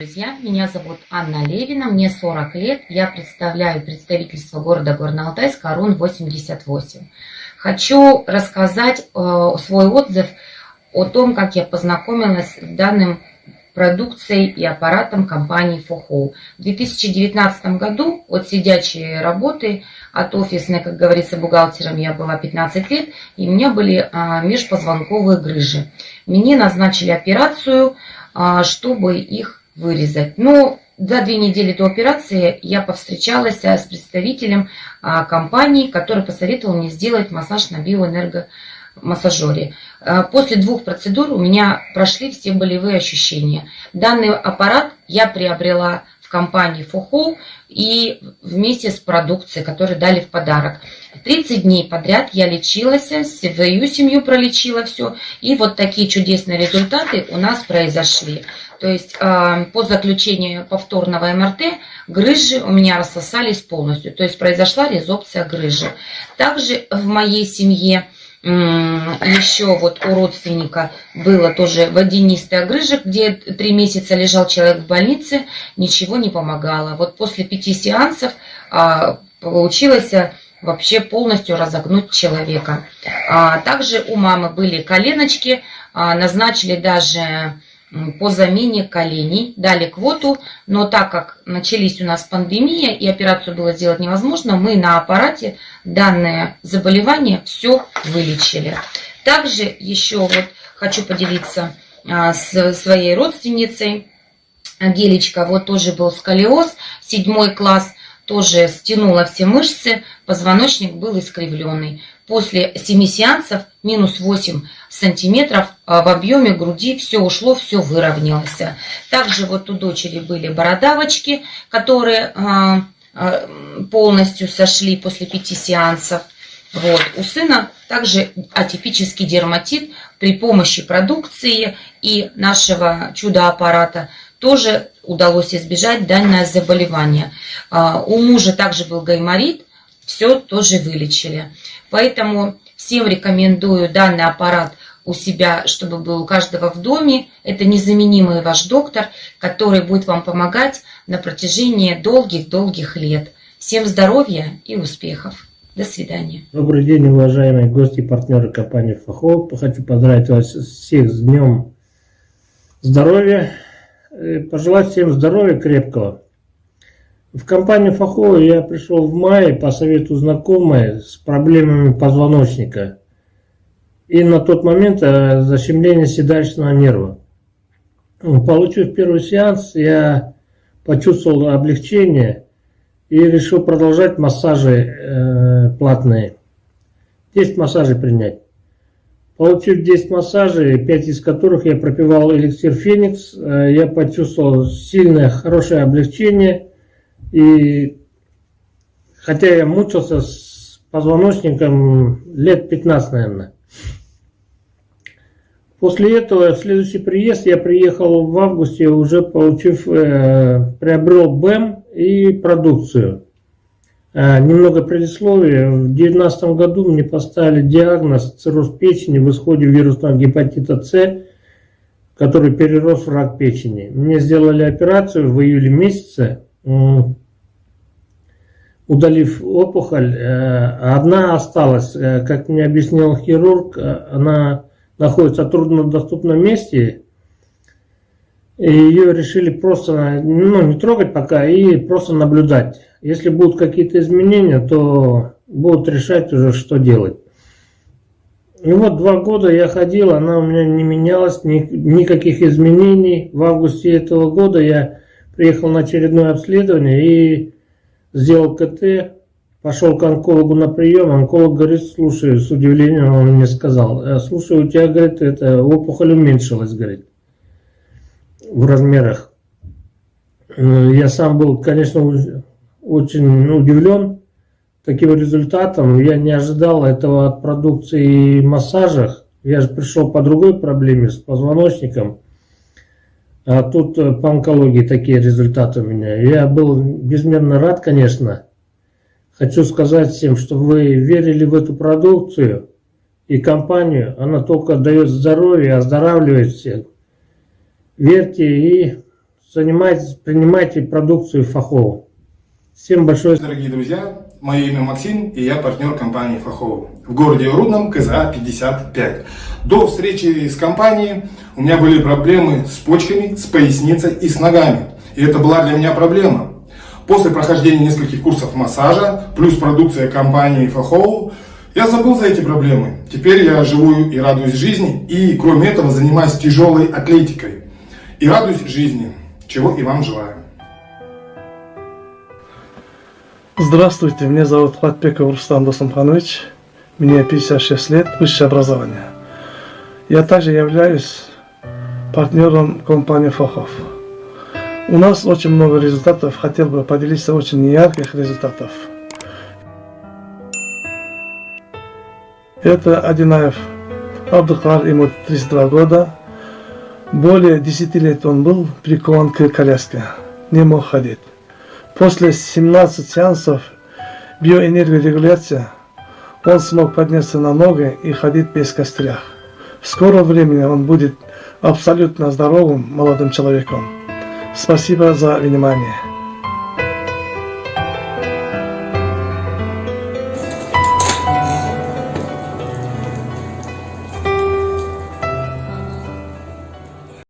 Друзья, меня зовут Анна Левина, мне 40 лет, я представляю представительство города Горно-Алтайск Арун 88. Хочу рассказать э, свой отзыв о том, как я познакомилась с данным продукцией и аппаратом компании Фохоу. В 2019 году от сидячей работы, от офисной, как говорится, бухгалтером я была 15 лет, и у меня были а, межпозвонковые грыжи. Мне назначили операцию, а, чтобы их вырезать. Но за две недели до операции я повстречалась с представителем а, компании, который посоветовал мне сделать массаж на биоэнергомассажере. А, после двух процедур у меня прошли все болевые ощущения. Данный аппарат я приобрела в компании Фохол и вместе с продукцией, которую дали в подарок. 30 дней подряд я лечилась, свою семью пролечила все. И вот такие чудесные результаты у нас произошли. То есть а, по заключению повторного МРТ грыжи у меня рассосались полностью. То есть произошла резопция грыжи. Также в моей семье еще вот у родственника было тоже водянистая грыжа, где три месяца лежал человек в больнице, ничего не помогало. Вот после пяти сеансов а, получилось вообще полностью разогнуть человека. А, также у мамы были коленочки, назначили даже по замене коленей, дали квоту, но так как начались у нас пандемия и операцию было сделать невозможно, мы на аппарате данное заболевание все вылечили. Также еще вот хочу поделиться а, с своей родственницей. Гелечка, вот тоже был сколиоз, седьмой класс, тоже стянула все мышцы, позвоночник был искривленный. После 7 сеансов минус 8 сантиметров в объеме груди все ушло, все выровнялось. Также вот у дочери были бородавочки, которые а, а, полностью сошли после 5 сеансов. Вот. У сына также атипический дерматит при помощи продукции и нашего чудо-аппарата тоже удалось избежать данное заболевание. У мужа также был гайморит, все тоже вылечили. Поэтому всем рекомендую данный аппарат у себя, чтобы был у каждого в доме. Это незаменимый ваш доктор, который будет вам помогать на протяжении долгих-долгих лет. Всем здоровья и успехов. До свидания. Добрый день, уважаемые гости и партнеры компании Фахов. Хочу поздравить вас всех с Днем Здоровья. Пожелать всем здоровья крепкого. В компанию Фахова я пришел в мае по совету знакомой с проблемами позвоночника и на тот момент э, защемление седалищного нерва. Получив первый сеанс, я почувствовал облегчение и решил продолжать массажи э, платные. 10 массажей принять. Получив 10 массажей, 5 из которых я пропивал эликсир Феникс, э, я почувствовал сильное, хорошее облегчение – и хотя я мучился с позвоночником лет 15, наверное. После этого, следующий приезд, я приехал в августе, уже получив, э, приобрел БЭМ и продукцию. Э, немного предисловия. В 2019 году мне поставили диагноз цирроз печени в исходе вирусного гепатита С, который перерос в рак печени. Мне сделали операцию в июле месяце удалив опухоль, э, одна осталась, э, как мне объяснил хирург, э, она находится в труднодоступном месте, и ее решили просто ну, не трогать пока и просто наблюдать. Если будут какие-то изменения, то будут решать уже, что делать. И вот два года я ходил, она у меня не менялась, ни, никаких изменений. В августе этого года я приехал на очередное обследование и сделал КТ, пошел к онкологу на прием, онколог говорит, слушай, с удивлением он мне сказал, «Э, слушай, у тебя, говорит, это опухоль уменьшилась, говорит, в размерах. Э, я сам был, конечно, очень удивлен таким результатом. Я не ожидал этого от продукции массажах. Я же пришел по другой проблеме с позвоночником. А тут э, по онкологии такие результаты у меня. Я был безмерно рад, конечно. Хочу сказать всем, что вы верили в эту продукцию и компанию. Она только дает здоровье, оздоравливает всех. Верьте и занимайтесь, принимайте продукцию Фахова. Всем большое Дорогие друзья, мое имя Максим, и я партнер компании Фахова в городе Рудном, КЗА 55. До встречи с компанией у меня были проблемы с почками, с поясницей и с ногами. И это была для меня проблема. После прохождения нескольких курсов массажа, плюс продукция компании Фахова, я забыл за эти проблемы. Теперь я живу и радуюсь жизни, и кроме этого занимаюсь тяжелой атлетикой. И радуюсь жизни, чего и вам желаю. Здравствуйте, меня зовут Хватбеков Рустам Досамханович. Мне 56 лет, высшее образование. Я также являюсь партнером компании Фохов. У нас очень много результатов, хотел бы поделиться очень ярких результатов. Это Одинаев Абдухар, ему 32 года. Более 10 лет он был прикован к коляске, не мог ходить. После 17 сеансов биоэнергорегуляции он смог подняться на ноги и ходить без костылях. В скором времени он будет абсолютно здоровым молодым человеком. Спасибо за внимание.